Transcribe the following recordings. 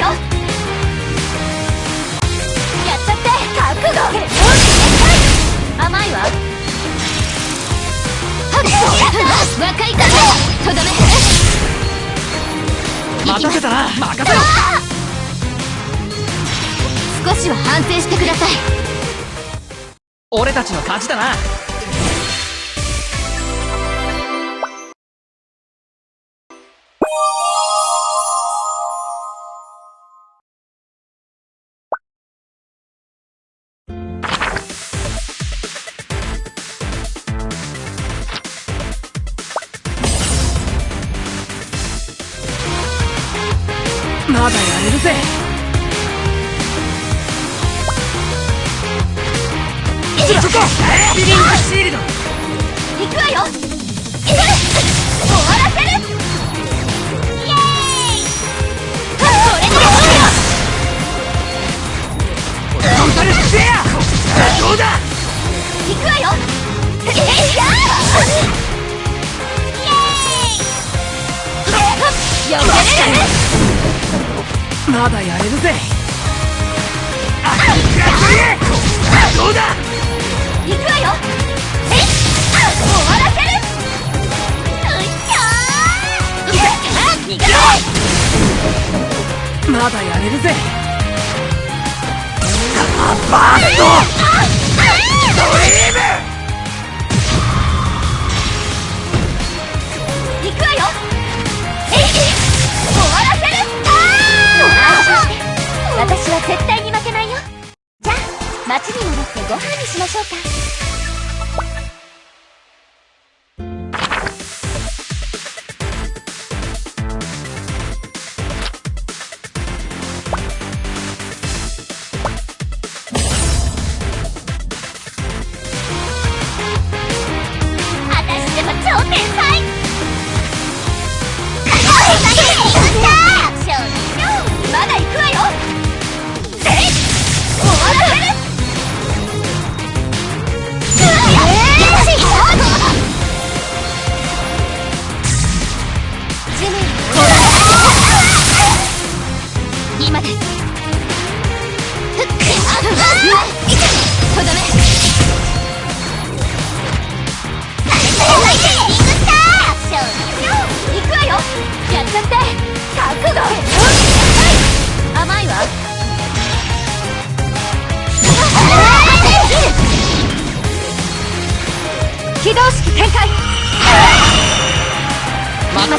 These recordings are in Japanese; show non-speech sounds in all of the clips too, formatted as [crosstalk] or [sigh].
よ。やっちゃって覚悟。甘いわ。やった。若いとどめ。待たせたな。任せろ。少しは反省してください。俺たちの勝ちだな。まだやれるぜ。カバースト！ドリーム！私は絶対に負けないよ。じゃあ町に戻ってご飯にしましょうか。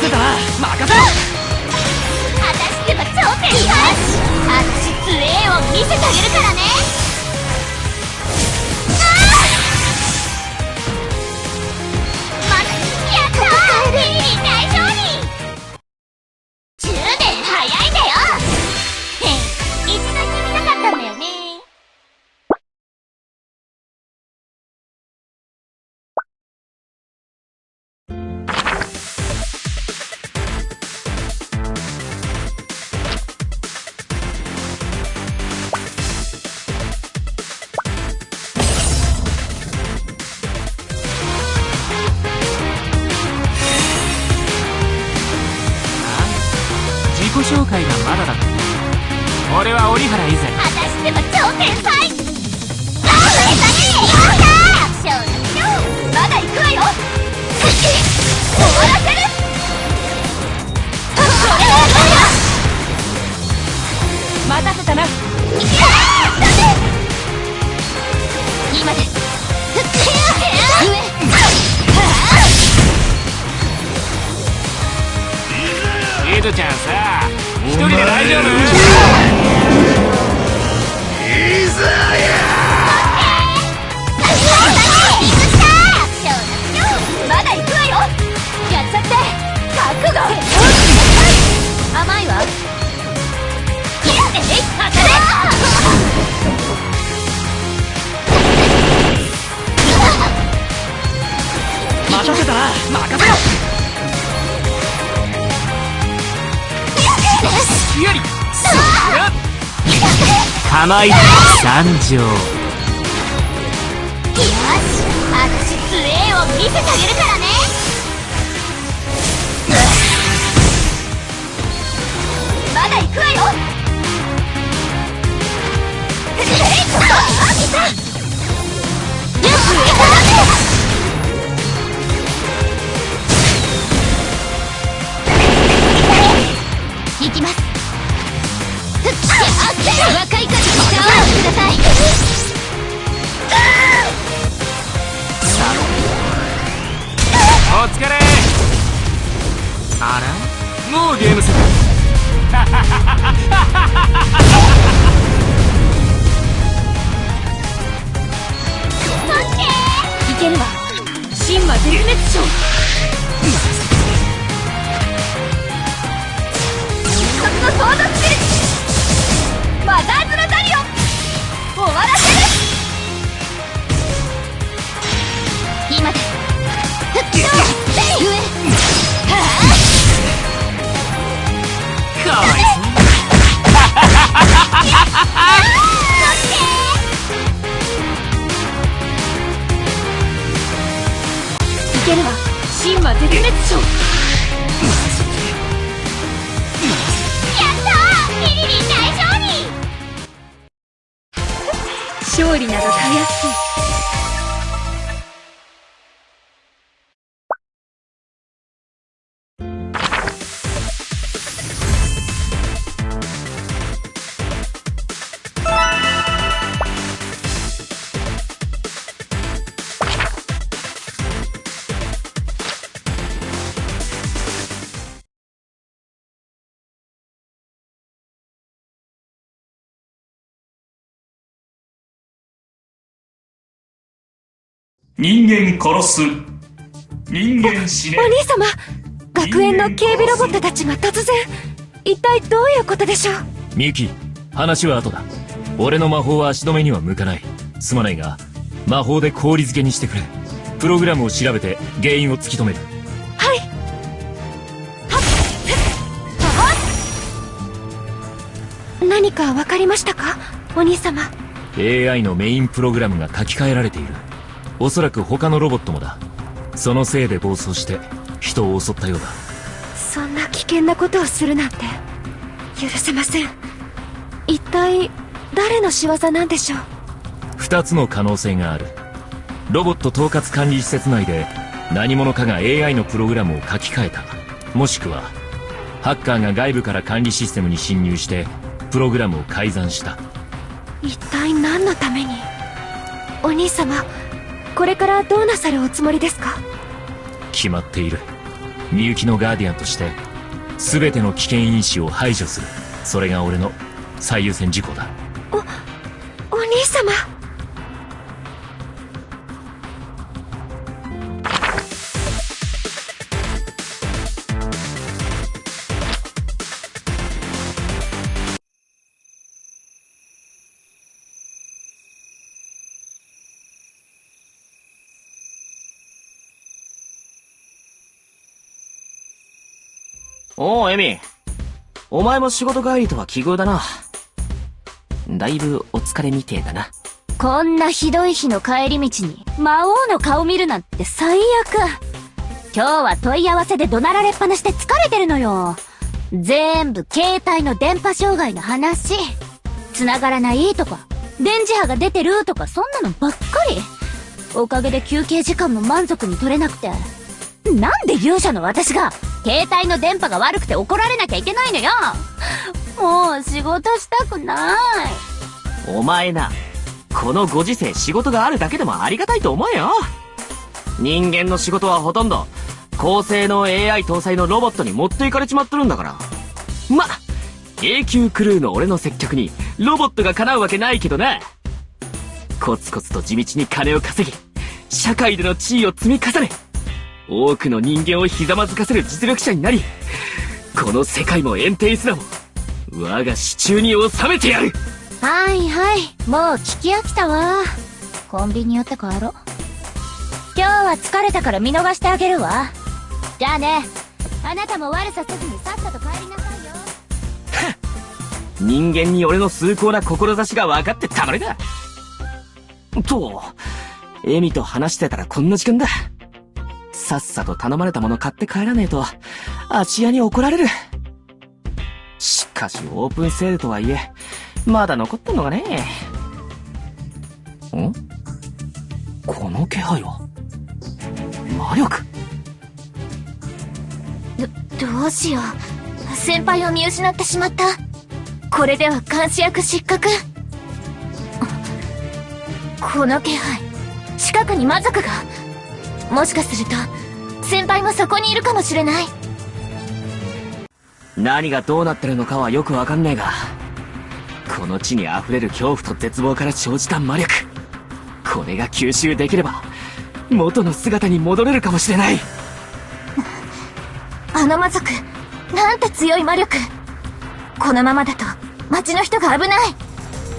せた。な任せ果たしては頂点よし杖を見せてあげるからね。構い参上よし私強えを見せてあげるからね。まだ行くわよ。いあ来たよし行きます。若い方に力をくださいお疲れ。あら？もうゲームセットいけるわ。神魔絶滅症のソードスピリッわらせる今ですふっ上はかわ。いそういけるわ神魔絶滅症料理などたやすい。人間殺す。人間死ね。お兄様。学園の警備ロボットたちが突然。一体どういうことでしょう？みゆき話は後だ。俺の魔法は足止めには向かない。すまないが魔法で氷漬けにしてくれ。プログラムを調べて原因を突き止める。はい。何か分かりましたか？お兄様。AI のメインプログラムが書き換えられているおそらく他のロボットもだ。そのせいで暴走して人を襲ったようだ。そんな危険なことをするなんて許せません。一体誰の仕業なんでしょう？2つの可能性がある。ロボット統括管理施設内で何者かが AI のプログラムを書き換えた。もしくはハッカーが外部から管理システムに侵入してプログラムを改ざんした。一体何のために？お兄様これからどうなさるおつもりですか？決まっている。みゆきのガーディアンとして全ての危険因子を排除する。それが俺の最優先事項だ。お兄様おう、エミ。お前も仕事帰りとは奇遇だな。だいぶお疲れみてえだな。こんなひどい日の帰り道に魔王の顔見るなんて最悪今日は問い合わせで怒鳴られっぱなしで疲れてるのよ全部携帯の電波障害の話繋がらないとか電磁波が出てるとかそんなのばっかりおかげで休憩時間も満足に取れなくて。なんで勇者の私が、携帯の電波が悪くて怒られなきゃいけないのよもう仕事したくない。お前な、このご時世仕事があるだけでもありがたいと思えよ。人間の仕事はほとんど、高性能 AI 搭載のロボットに持っていかれちまっとるんだから。ま、永久クルーの俺の接客に、ロボットが叶うわけないけどな。コツコツと地道に金を稼ぎ、社会での地位を積み重ね、多くの人間をひざまずかせる実力者になり、この世界もエンテイスラも、我が手中に収めてやるはいはい。もう聞き飽きたわ。コンビニ寄って帰ろう。今日は疲れたから見逃してあげるわ。じゃあね。あなたも悪させずにさっさと帰りなさいよ。人間に俺の崇高な志が分かってたまりだと、エミと話してたらこんな時間だ。さっさと頼まれたもの買って帰らねえと、芦屋に怒られる。しかしオープンセールとはいえ、まだ残ってんのかねん？この気配は魔力ど、どうしよう。先輩を見失ってしまった。これでは監視役失格。この気配。近くに魔族が。もしかすると、先輩もそこにいるかもしれない。何がどうなってるのかはよくわかんねえが、この地に溢れる恐怖と絶望から生じた魔力。これが吸収できれば、元の姿に戻れるかもしれない。あの魔族、なんて強い魔力。このままだと、町の人が危ない。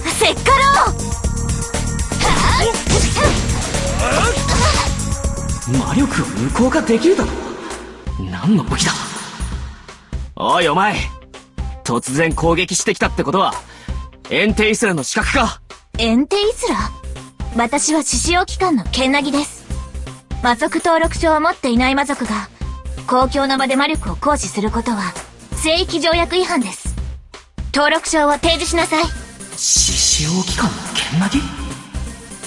せっかろう魔力を無効化できるだろ何の武器だおいお前突然攻撃してきたってことは、エンテイスラの資格かエンテイスラ？私は獅子王機関のケンナギです。魔族登録証を持っていない魔族が、公共の場で魔力を行使することは、聖域条約違反です。登録証を提示しなさい。獅子王機関の剣なぎ？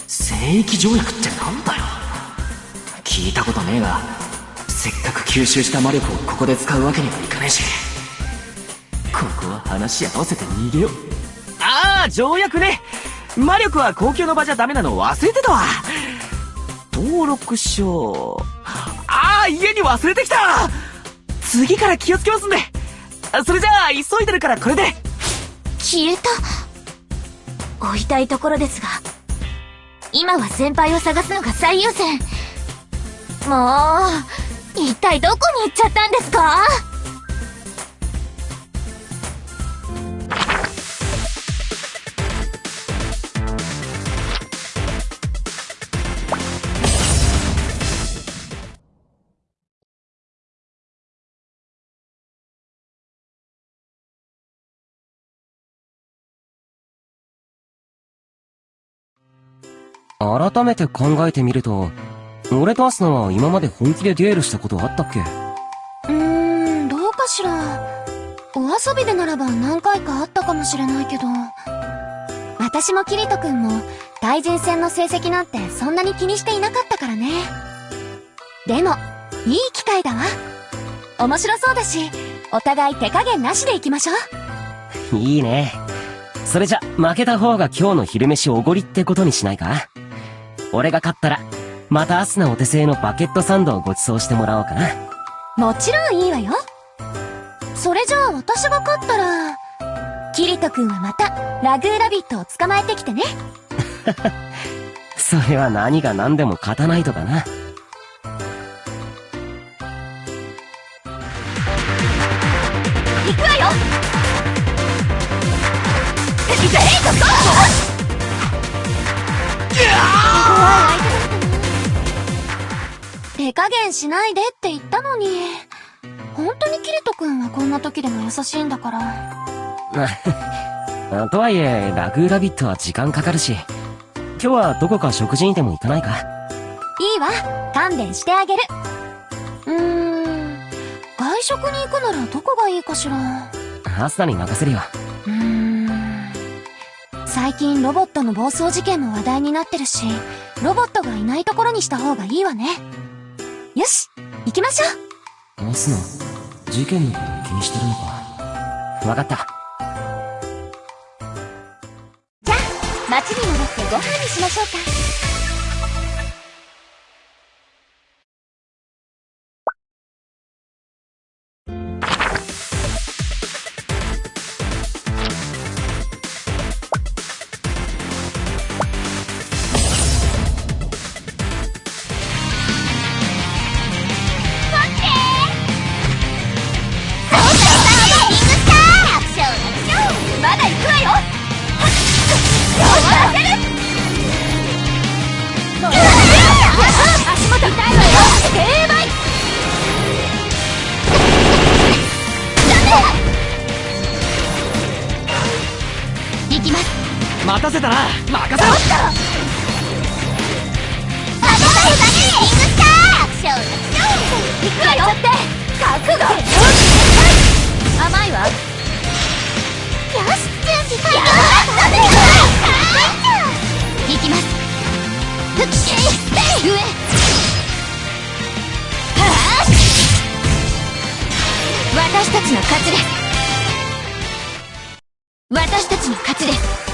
聖域条約ってなんだよ聞いたことねえが、せっかく吸収した魔力をここで使うわけにはいかねえし。ここは話し合わせて逃げよう。ああ、条約ね魔力は公共の場じゃダメなの忘れてたわ登録証。ああ、家に忘れてきた次から気をつけますんでそれじゃあ、急いでるからこれで消えた。追いたいところですが、今は先輩を探すのが最優先。もう、一体どこに行っちゃったんですか？改めて考えてみると、俺とアスナは今まで本気でデュエルしたことあったっけ？うーん、どうかしら。お遊びでならば何回かあったかもしれないけど。私もキリト君も、対人戦の成績なんてそんなに気にしていなかったからね。でも、いい機会だわ。面白そうだし、お互い手加減なしで行きましょう。いいね。それじゃ、負けた方が今日の昼飯おごりってことにしないか？俺が勝ったら、またアスナお手製のバケットサンドをご馳走してもらおうかな。もちろんいいわよ。それじゃあ私が勝ったら、キリト君はまた、ラグーラビットを捕まえてきてね。[laughs] それは何が何でも勝たないとかな。行くわよいけえっと手加減しないでって言ったのに。本当にキリト君はこんな時でも優しいんだから。あ [laughs] とはいえ、ラグーラビットは時間かかるし、今日はどこか食事にでも行かないかいいわ。勘弁してあげる。うーん。外食に行くならどこがいいかしら。アスナに任せるよ。うーん。最近ロボットの暴走事件も話題になってるし、ロボットがいないところにした方がいいわね。よし、行きましょうアスナ、事件のこと気にしてるのか？わかった。じゃあ、町に戻ってご飯にしましょうか。たせたな。任せろ。行くわよって覚悟甘いわよし準備完了行きます。ふっ上はあ私たちの勝ちです。私たちの勝ちです。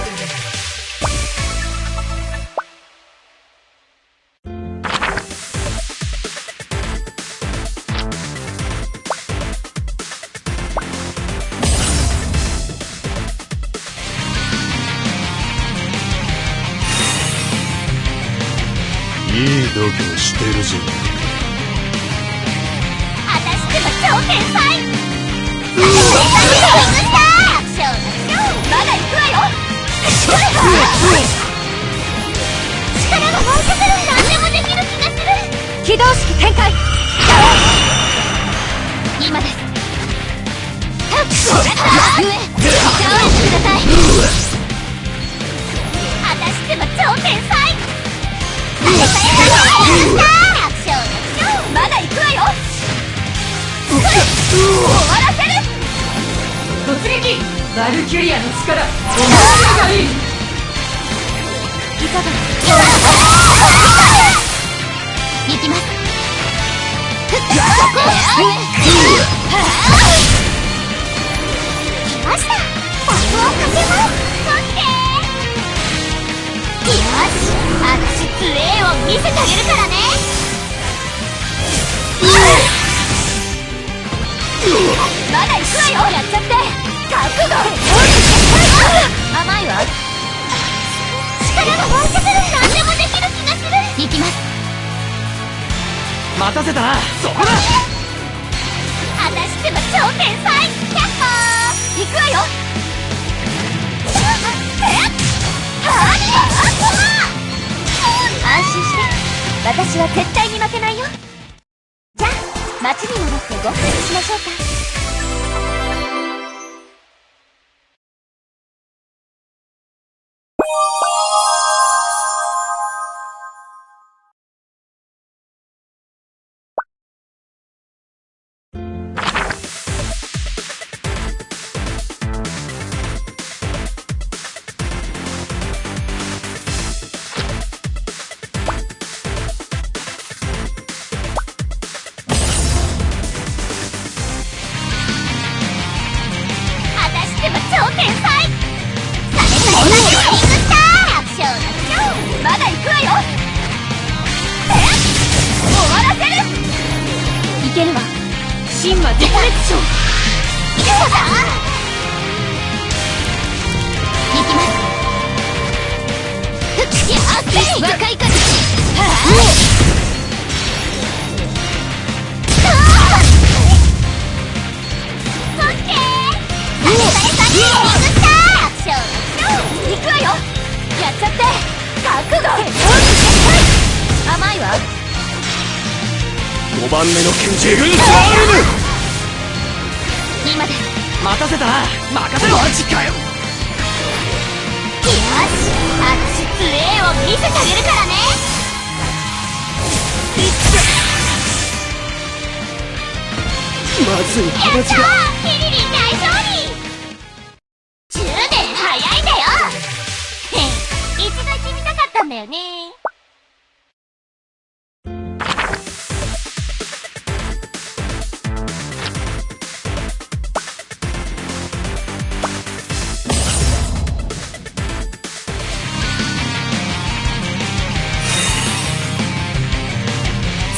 胸してるじゃん私でも超天才。まだ行くわよ。力が湧いてくる何でもできる気がする。起動式展開今ですはっ上倒れてください。私でも超天才まだ行くわよ終わらせる突撃バルキュリアの力お前がいい行きます。来ましたタップをかけますそして見せてあげるからね。まだ行くわよやっちゃって。覚悟。甘いわ。力が湧いてくる。何でもできる気がする。行きます。待たせたな。そこだ。私でも超天才キャッホー。行くわよ安心して。私は絶対に負けないよ。じゃあ街に戻ってご飯にしましょうか。超天才サメサメサメリングスターまだ行くわよ。終わらせる。いけるわ。神魔絶滅症行きます。若いかちゃって覚悟甘いわ5番目の拳銃軍サールム今で待たせたな任せろマジかよよし私杖を見せてあげるからねまずい。やったーキリリン大勝利10年早いんだよね。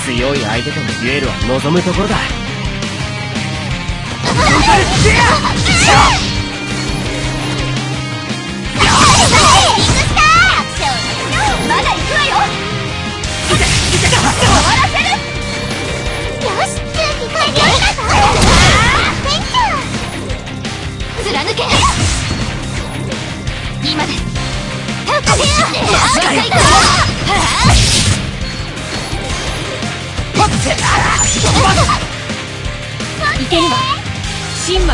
強い相手とのデュエルは望むところだ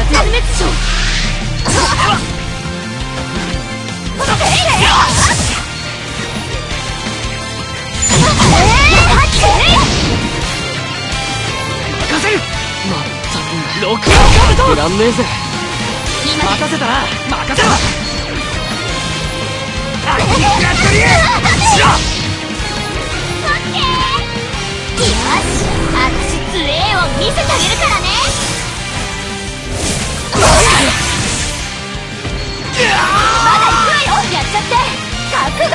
絶滅症ロックアウトいらんねえぜ。今任せたな任せろよし私強えを見せてあげるからね。まだ行くわよやっちゃって。覚悟。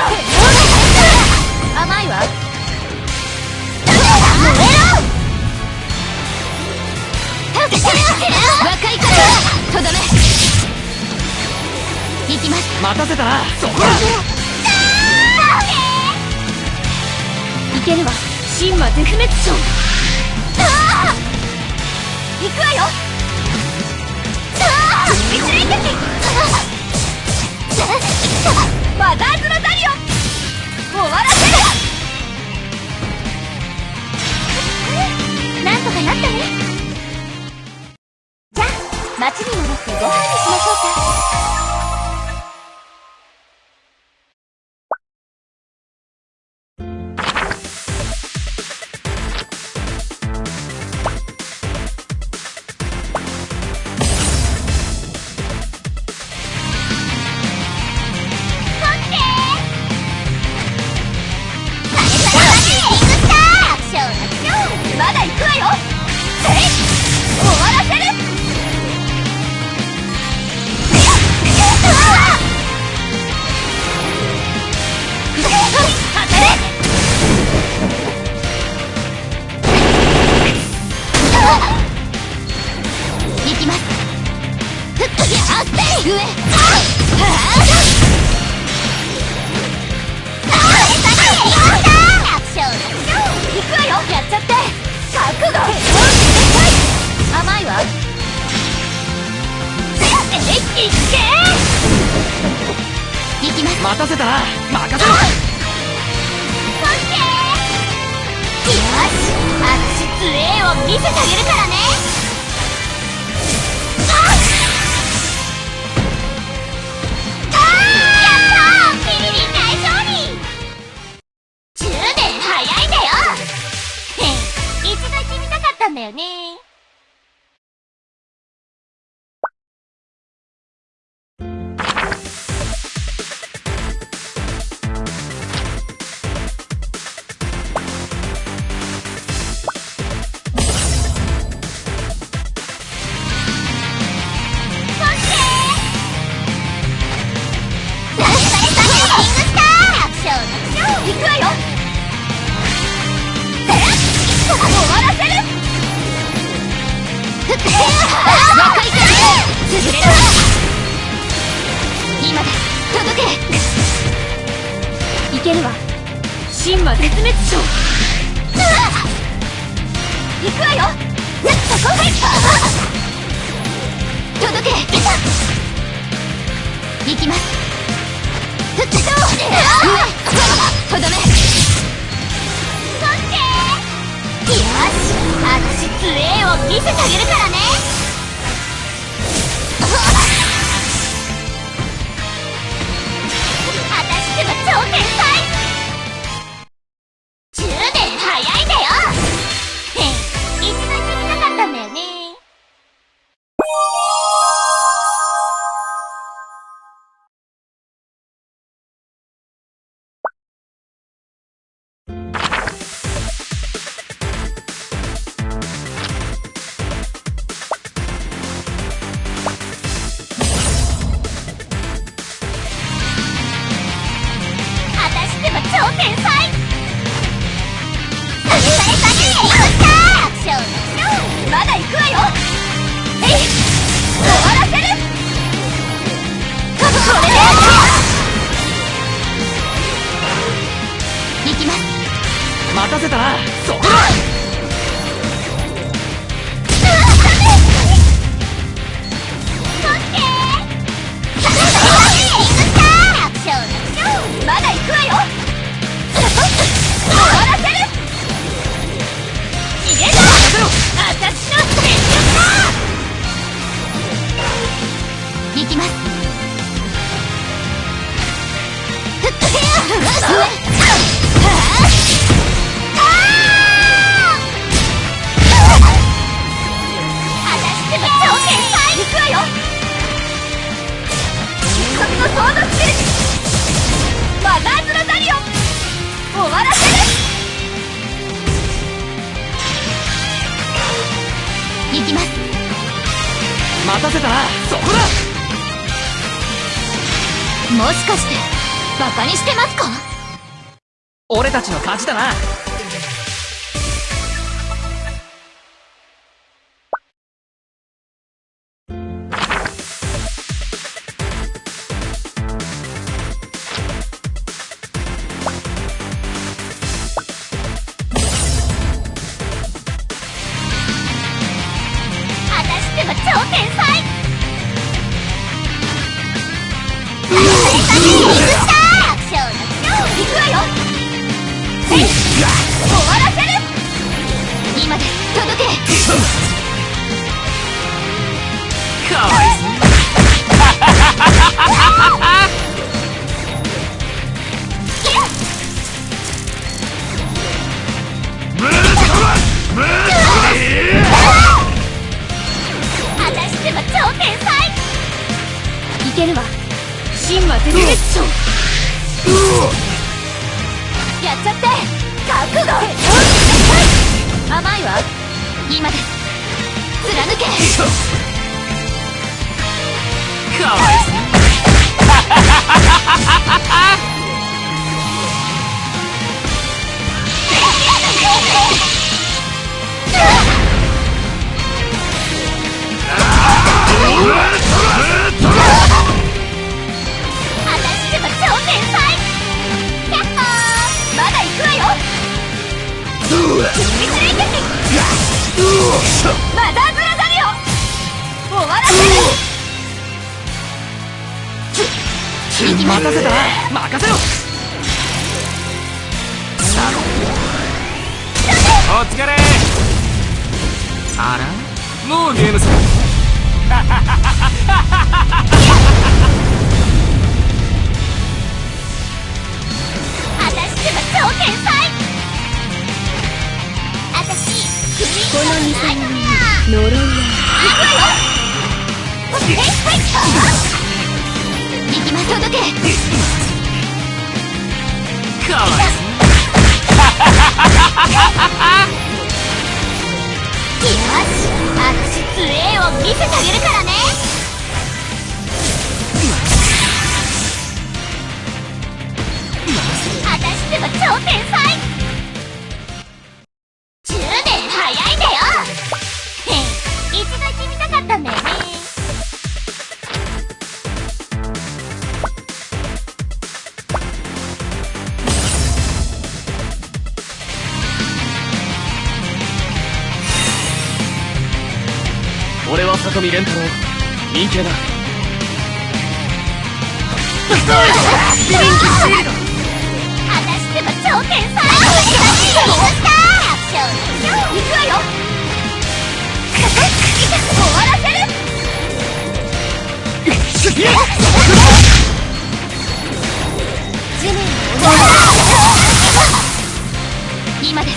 甘いわ若いからとどめ。行きます。待たせた。なそこいけるわ。神魔絶滅症。行くわよ。終わらせる。なんとかなったね。じゃあ町に戻ってご飯にし待たせたな任せろよし私強えを見せてあげるからね。やったービリリン大勝利10年早いんだよ。へん一度行ってみたかったんだよね。オッケー一組のソードスピリッツマザーズ・ラザリオン終わらせる。行きます。待たせた。なそこだ。もしかしてバカにしてますか？俺たちの勝ちだなマザーズ・ラザリオ終わらせる待たせた任せろお疲れ。あら。もうゲームセ私ってば超天才の2 3人呪いは行くわよはいはい行きます届けかわいそうよし私杖を見せてあげるからね私ってば超天才見蓮太郎陰形だ私ってば超天才行くわよ終わらせる地面を今です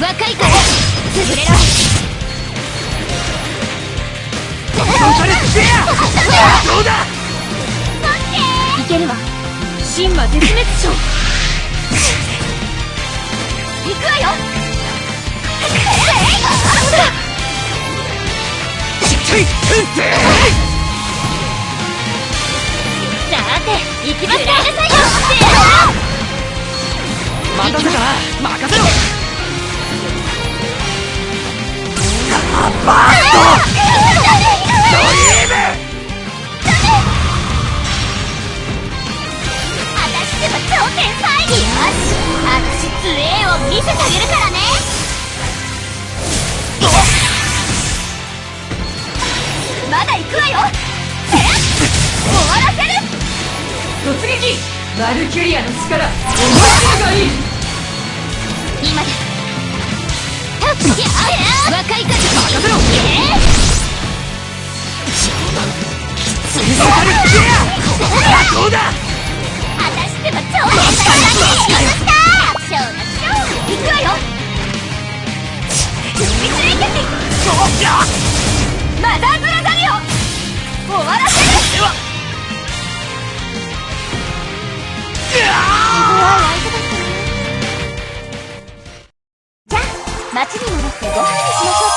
若いから待たせたな任せろ私でも超天才よし私強えを見せてあげるからね。まだ行くわよえっ終わらせる。突撃。バルキュリアの力。思い切りがいい。今ですたっいや若い風任せろえどうだ私でも超天才だねやった楽勝楽勝行くわよ見つれてマザー！ズラザリオ終わらせる自分は相手だ街に戻ってご飯にしましょう。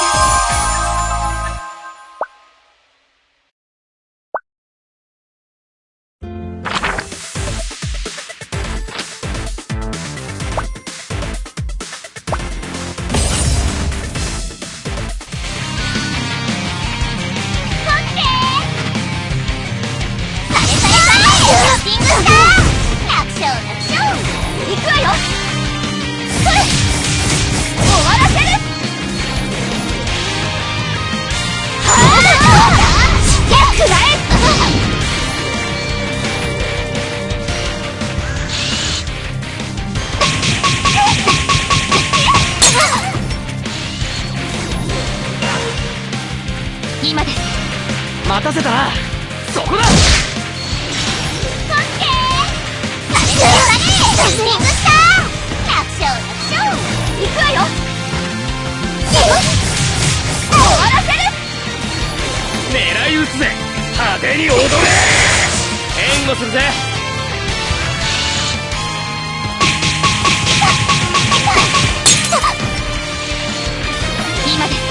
待たせた。なそこだ。行くわよ。終わらせる。狙い撃つぜ。派手に踊れ。援護するぜ。今です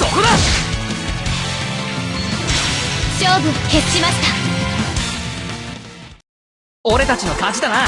そこだ！勝負決しました。俺たちの勝ちだな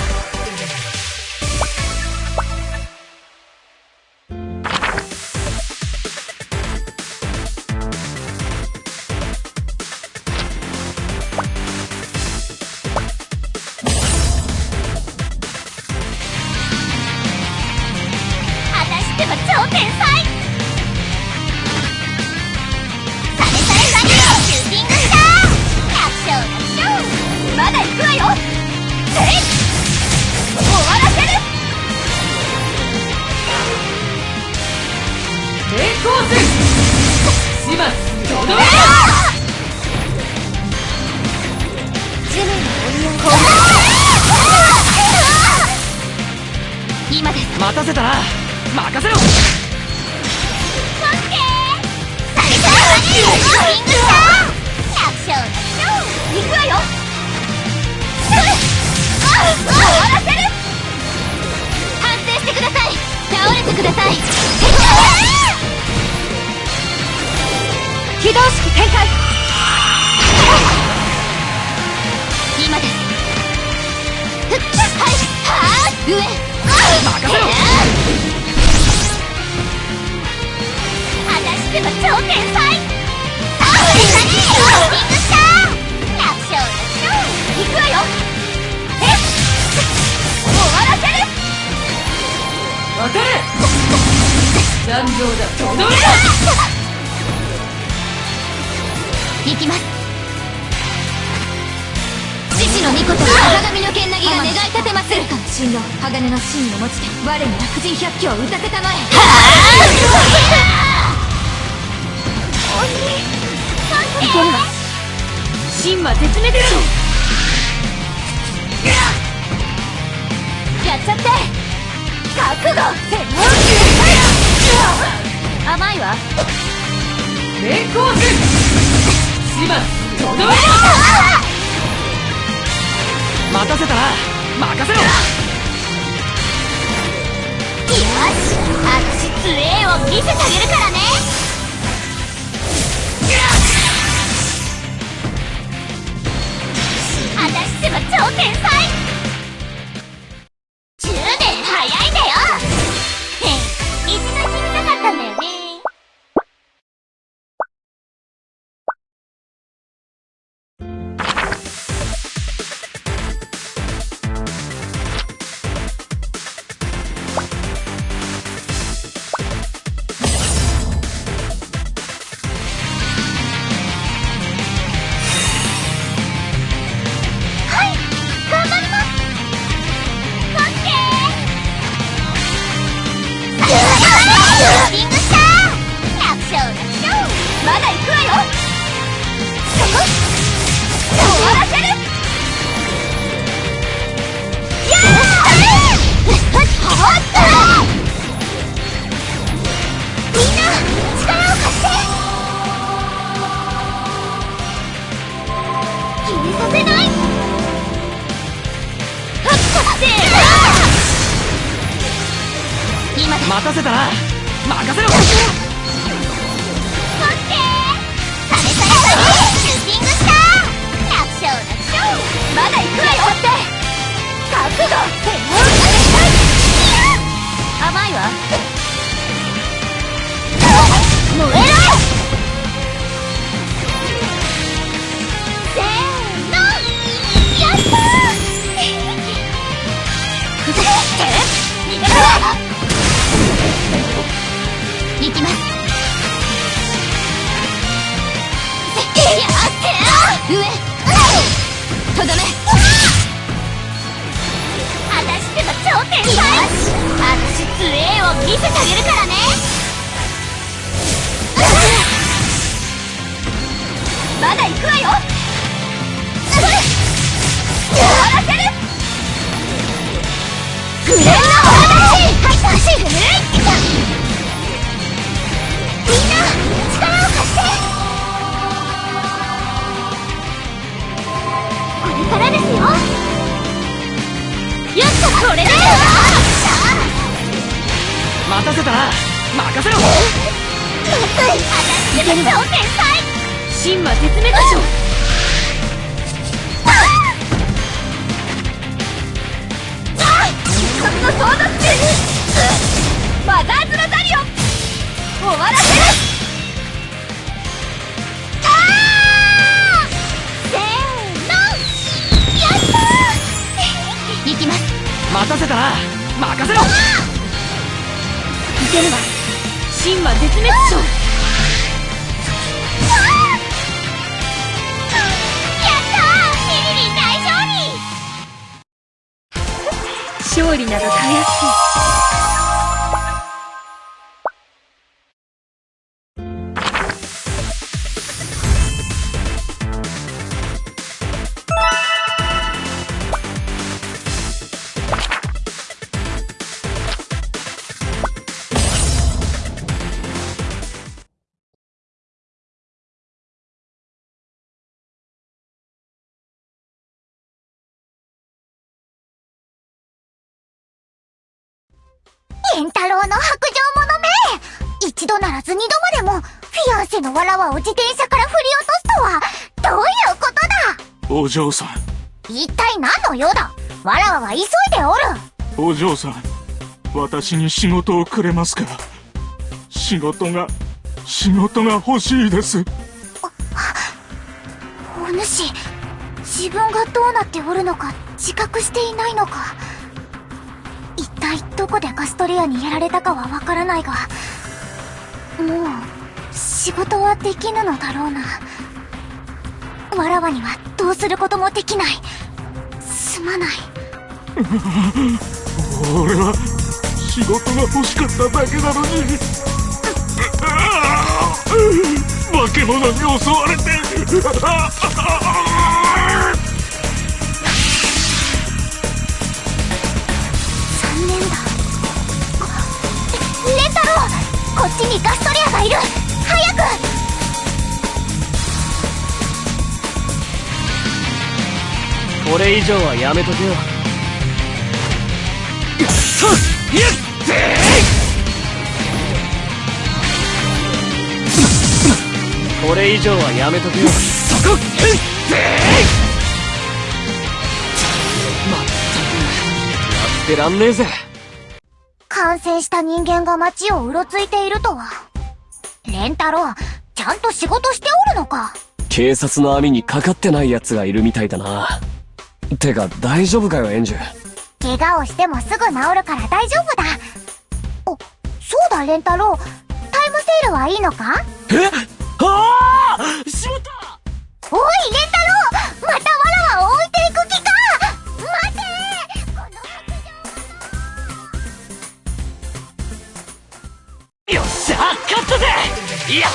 獅子の御事赤髪の剣なぎが願い立てまするかの神の鋼の芯を持ちて我に悪人百鬼を打たせたまえいけるわ神は絶滅でしょやっちゃって覚悟甘いわ連行軍芝とどめ待たせたな任せろ。よし私杖を見せてあげるからね。私ってば超天才。みんな力を貸して決めさせない今だ待たせたな任せろまだ行くわよって。覚悟甘いわ。燃えろせーのやったー。逃げろ行きますやって上。とどめ。超天才私杖を見せてあげるからね。まだ行くわよ。終わらせる。グレーの私走る。みんな任せろ。私でも超天才神は絶滅でしょ必殺のソードスキルマザーズ・ラザリオ終わらせるあーせーのやったー。行きます。待たせたな任せろ。いけるわ神は絶滅。症勝利などたやすエンタロウの白状者め。一度ならず二度までもフィアンセのわらわを自転車から振り落とすとはどういうことだ?お嬢さん。一体何の用だ?わらわは急いでおる。お嬢さん私に仕事をくれますか仕事が仕事が欲しいです。お主自分がどうなっておるのか自覚していないのか。一体どこでガストレアにやられたかはわからないがもう仕事はできぬのだろうな。わらわにはどうすることもできない。すまない。俺は仕事が欲しかっただけなのに。化け物に襲われてこっちにガストリアがいる。早く！これ以上はやめとけよ。くそやっこれ以上はやめとけよ。そこへまったく。やってらんねえぜ。感染した人間が街をうろついているとは。レンタロウ、ちゃんと仕事しておるのか？警察の網にかかってない奴がいるみたいだな。てか大丈夫かよエンジュ。怪我をしてもすぐ治るから大丈夫だ。お、そうだ、レンタロウ。タイムセールはいいのか？え？ああしまった！おい、レンタロウ！またよっしゃ勝ったぜヤッ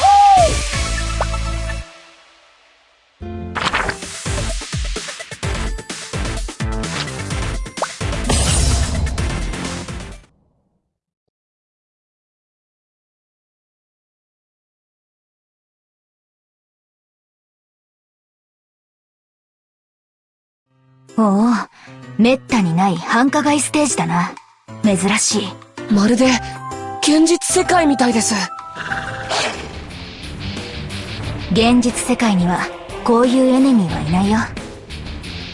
ホおお、めったにない繁華街ステージだな。珍しい。まるで現実世界みたいです現実世界には、こういうエネミーはいないよ。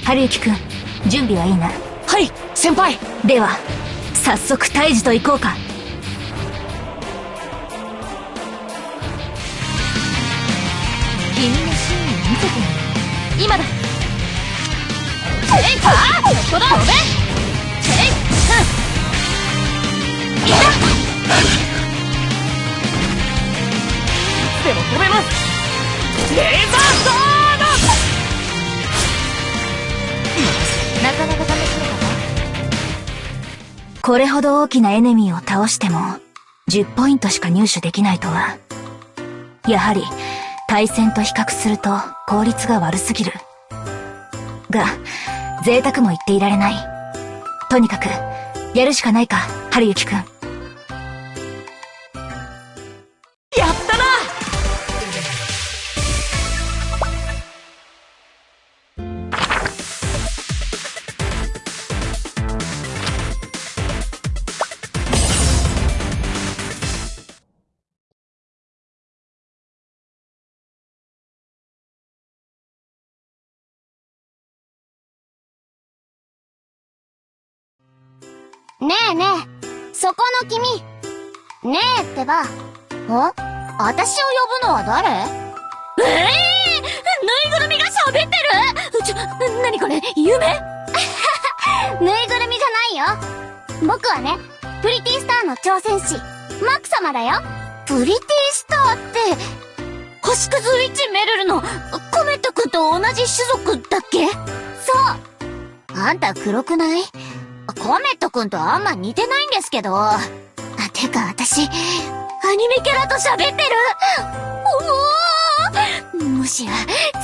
はるゆきくん、準備はいいな。はい先輩では、早速退治と行こうか。君の真意見せてみる。今だチェレイカーそこだ飛べチェレイうんいたなかなか試しのかこれほど大きなエネミーを倒しても、10ポイントしか入手できないとは。やはり、対戦と比較すると効率が悪すぎる。が、贅沢も言っていられない。とにかく、やるしかないか、春雪くん。やったねえねえ、そこの君。ねえってば。あ私を呼ぶのは誰？ええー、ぬいぐるみが喋ってる？ちょ、なにこれ、夢？[laughs] ぬいぐるみじゃないよ。僕はね、プリティスターの挑戦士、マック様だよ。プリティスターって、星屑ウィッチメルルの？コメット君と同じ種族だっけ？そう。あんた黒くない？コメット君とあんま似てないんですけど。あ、てか私、アニメキャラと喋ってるおおもしや、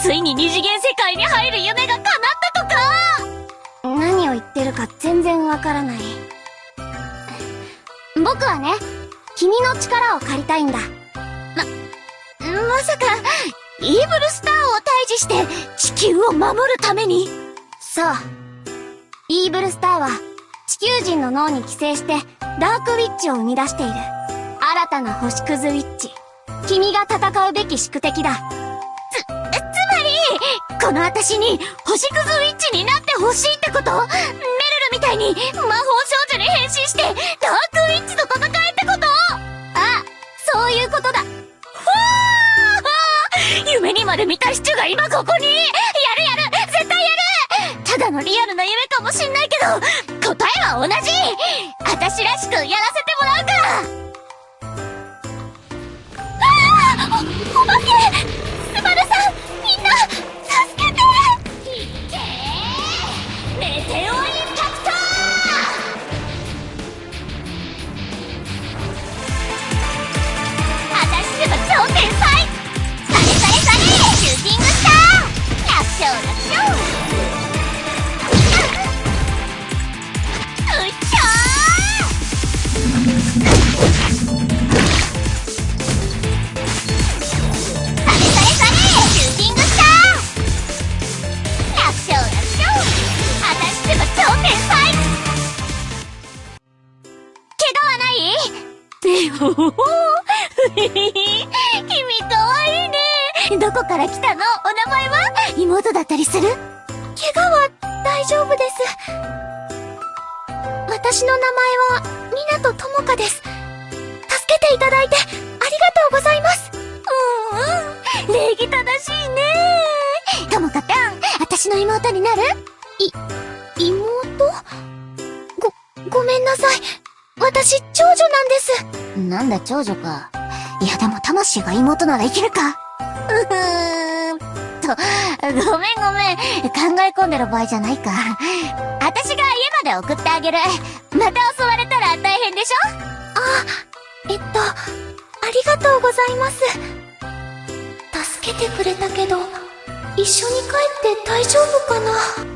ついに二次元世界に入る夢が叶ったとか何を言ってるか全然わからない。僕はね、君の力を借りたいんだ。ま、まさか、イーブルスターを退治して地球を守るためにそう。イーブルスターは地球人の脳に寄生してダークウィッチを生み出している。新たな星屑ウィッチ。君が戦うべき宿敵だ。つ、つまり、この私に星屑ウィッチになってほしいってこと？メルルみたいに魔法少女に変身してダークウィッチと戦えってこと？あ、そういうことだ。ふわー夢にまで見たシチュが今ここにやるやるのリアルな夢かもしんないけど、答えは同じ。私らしくやらせてもらうか。らああおお化けスバルさんみんな助けて。いけー。メテオインパクト。私でも超天才。されされされ。シューティングスター。楽勝楽勝やでも魂が妹ならいけるか？[laughs] うふーんと、ごめんごめん。考え込んでる場合じゃないか。私が家まで送ってあげる。また襲われたら大変でしょ？あ、えっと、ありがとうございます。助けてくれたけど、一緒に帰って大丈夫かな？